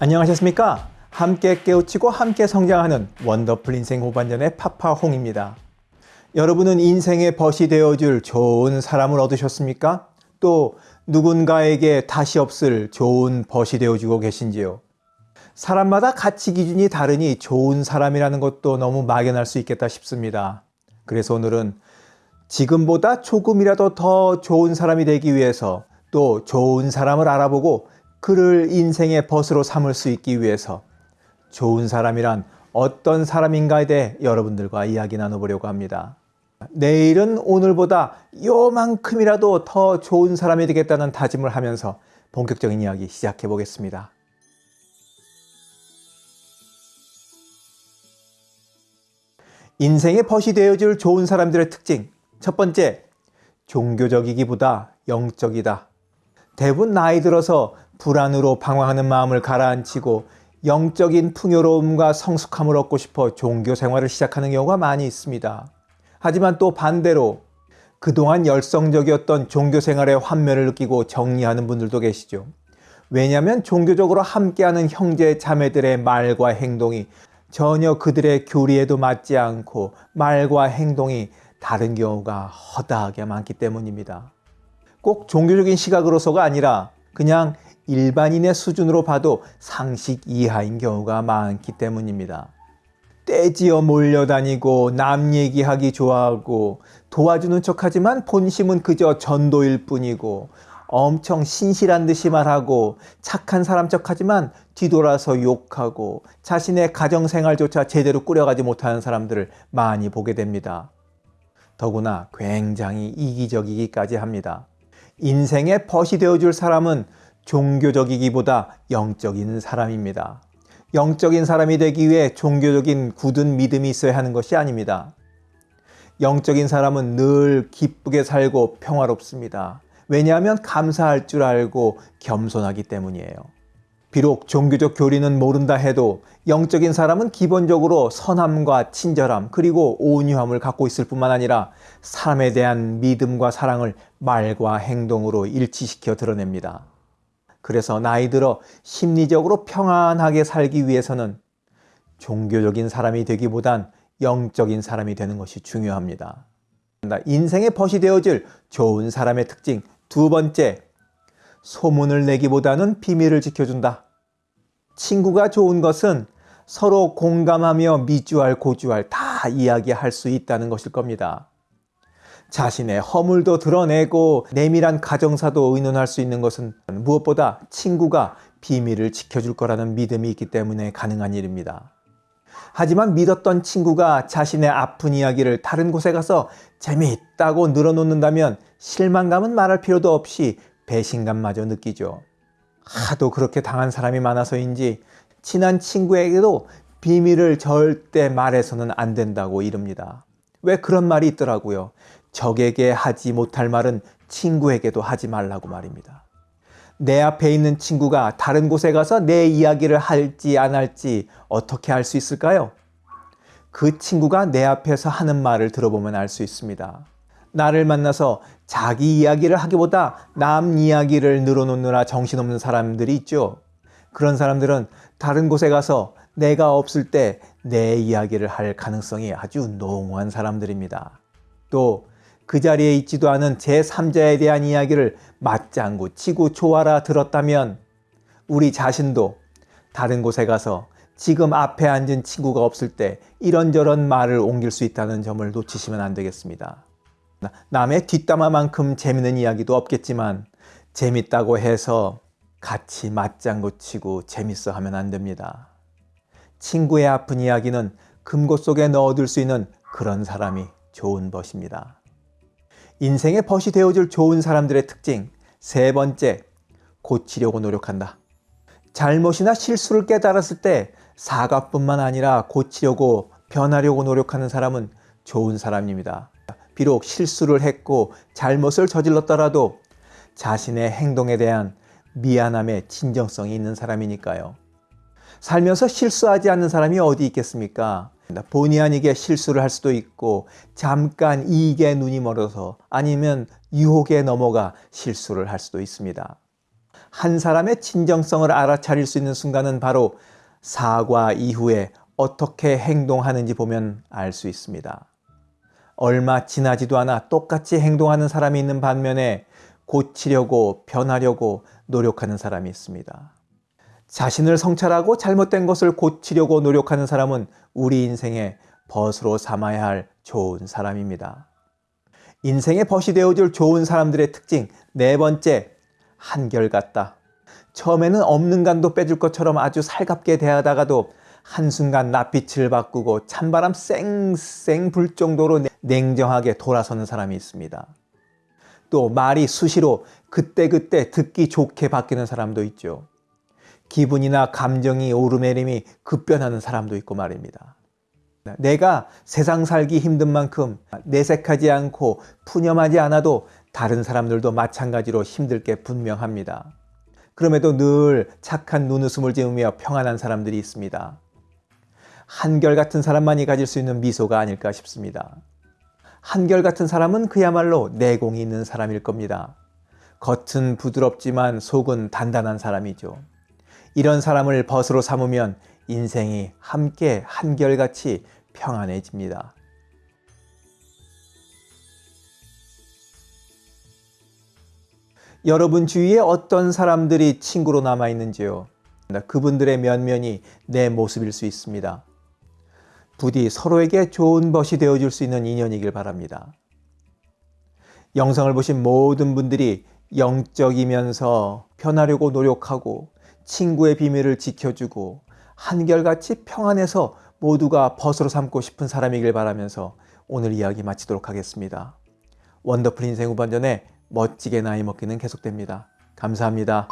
안녕하셨습니까? 함께 깨우치고 함께 성장하는 원더풀 인생 후반전의 파파홍입니다. 여러분은 인생의 벗이 되어줄 좋은 사람을 얻으셨습니까? 또 누군가에게 다시 없을 좋은 벗이 되어주고 계신지요? 사람마다 가치 기준이 다르니 좋은 사람이라는 것도 너무 막연할 수 있겠다 싶습니다. 그래서 오늘은 지금보다 조금이라도 더 좋은 사람이 되기 위해서 또 좋은 사람을 알아보고 그를 인생의 벗으로 삼을 수 있기 위해서 좋은 사람이란 어떤 사람인가에 대해 여러분들과 이야기 나눠보려고 합니다. 내일은 오늘보다 요만큼이라도 더 좋은 사람이 되겠다는 다짐을 하면서 본격적인 이야기 시작해 보겠습니다. 인생의 벗이 되어줄 좋은 사람들의 특징. 첫 번째, 종교적이기보다 영적이다. 대부분 나이 들어서 불안으로 방황하는 마음을 가라앉히고 영적인 풍요로움과 성숙함을 얻고 싶어 종교 생활을 시작하는 경우가 많이 있습니다. 하지만 또 반대로 그동안 열성적이었던 종교 생활의 환멸을 느끼고 정리하는 분들도 계시죠. 왜냐하면 종교적으로 함께하는 형제 자매들의 말과 행동이 전혀 그들의 교리에도 맞지 않고 말과 행동이 다른 경우가 허다하게 많기 때문입니다. 꼭 종교적인 시각으로서가 아니라 그냥 일반인의 수준으로 봐도 상식 이하인 경우가 많기 때문입니다. 떼지어 몰려다니고 남 얘기하기 좋아하고 도와주는 척하지만 본심은 그저 전도일 뿐이고 엄청 신실한 듯이 말하고 착한 사람 척하지만 뒤돌아서 욕하고 자신의 가정생활조차 제대로 꾸려가지 못하는 사람들을 많이 보게 됩니다. 더구나 굉장히 이기적이기까지 합니다. 인생의 벗이 되어줄 사람은 종교적이기보다 영적인 사람입니다. 영적인 사람이 되기 위해 종교적인 굳은 믿음이 있어야 하는 것이 아닙니다. 영적인 사람은 늘 기쁘게 살고 평화롭습니다. 왜냐하면 감사할 줄 알고 겸손하기 때문이에요. 비록 종교적 교리는 모른다 해도 영적인 사람은 기본적으로 선함과 친절함 그리고 온유함을 갖고 있을 뿐만 아니라 사람에 대한 믿음과 사랑을 말과 행동으로 일치시켜 드러냅니다. 그래서 나이 들어 심리적으로 평안하게 살기 위해서는 종교적인 사람이 되기보단 영적인 사람이 되는 것이 중요합니다. 인생의 벗이 되어질 좋은 사람의 특징 두 번째, 소문을 내기보다는 비밀을 지켜준다. 친구가 좋은 것은 서로 공감하며 미주알 고주알 다 이야기할 수 있다는 것일 겁니다. 자신의 허물도 드러내고 내밀한 가정사도 의논할 수 있는 것은 무엇보다 친구가 비밀을 지켜줄 거라는 믿음이 있기 때문에 가능한 일입니다. 하지만 믿었던 친구가 자신의 아픈 이야기를 다른 곳에 가서 재미있다고 늘어놓는다면 실망감은 말할 필요도 없이 배신감마저 느끼죠. 하도 그렇게 당한 사람이 많아서인지 친한 친구에게도 비밀을 절대 말해서는 안 된다고 이릅니다. 왜 그런 말이 있더라고요. 적에게 하지 못할 말은 친구에게도 하지 말라고 말입니다. 내 앞에 있는 친구가 다른 곳에 가서 내 이야기를 할지 안 할지 어떻게 알 수 있을까요? 그 친구가 내 앞에서 하는 말을 들어보면 알 수 있습니다. 나를 만나서 자기 이야기를 하기보다 남 이야기를 늘어놓느라 정신없는 사람들이 있죠. 그런 사람들은 다른 곳에 가서 내가 없을 때 내 이야기를 할 가능성이 아주 농후한 사람들입니다. 또 그 자리에 있지도 않은 제3자에 대한 이야기를 맞장구 치고 좋아라 들었다면 우리 자신도 다른 곳에 가서 지금 앞에 앉은 친구가 없을 때 이런저런 말을 옮길 수 있다는 점을 놓치시면 안 되겠습니다. 남의 뒷담화만큼 재밌는 이야기도 없겠지만 재밌다고 해서 같이 맞장구 치고 재밌어 하면 안 됩니다. 친구의 아픈 이야기는 금고 속에 넣어둘 수 있는 그런 사람이 좋은 벗입니다. 인생의 벗이 되어줄 좋은 사람들의 특징 세 번째, 고치려고 노력한다. 잘못이나 실수를 깨달았을 때 사과뿐만 아니라 고치려고 변하려고 노력하는 사람은 좋은 사람입니다. 비록 실수를 했고 잘못을 저질렀더라도 자신의 행동에 대한 미안함에 진정성이 있는 사람이니까요. 살면서 실수하지 않는 사람이 어디 있겠습니까? 본의 아니게 실수를 할 수도 있고 잠깐 이익에 눈이 멀어서 아니면 유혹에 넘어가 실수를 할 수도 있습니다. 한 사람의 진정성을 알아차릴 수 있는 순간은 바로 사과 이후에 어떻게 행동하는지 보면 알 수 있습니다. 얼마 지나지도 않아 똑같이 행동하는 사람이 있는 반면에 고치려고 변하려고 노력하는 사람이 있습니다. 자신을 성찰하고 잘못된 것을 고치려고 노력하는 사람은 우리 인생의 벗으로 삼아야 할 좋은 사람입니다. 인생의 벗이 되어줄 좋은 사람들의 특징 네 번째, 한결같다. 처음에는 없는 간도 빼줄 것처럼 아주 살갑게 대하다가도 한순간 낯빛을 바꾸고 찬바람 쌩쌩 불 정도로 냉정하게 돌아서는 사람이 있습니다. 또 말이 수시로 그때그때 듣기 좋게 바뀌는 사람도 있죠. 기분이나 감정이 오르내림이 급변하는 사람도 있고 말입니다. 내가 세상 살기 힘든 만큼 내색하지 않고 푸념하지 않아도 다른 사람들도 마찬가지로 힘들 게 분명합니다. 그럼에도 늘 착한 눈웃음을 지으며 평안한 사람들이 있습니다. 한결같은 사람만이 가질 수 있는 미소가 아닐까 싶습니다. 한결같은 사람은 그야말로 내공이 있는 사람일 겁니다. 겉은 부드럽지만 속은 단단한 사람이죠. 이런 사람을 벗으로 삼으면 인생이 함께 한결같이 평안해집니다. 여러분 주위에 어떤 사람들이 친구로 남아 있는지요? 그분들의 면면이 내 모습일 수 있습니다. 부디 서로에게 좋은 벗이 되어줄 수 있는 인연이길 바랍니다. 영상을 보신 모든 분들이 영적이면서 변하려고 노력하고 친구의 비밀을 지켜주고 한결같이 평안해서 모두가 벗으로 삼고 싶은 사람이길 바라면서 오늘 이야기 마치도록 하겠습니다. 원더풀 인생 후반전에 멋지게 나이 먹기는 계속됩니다. 감사합니다.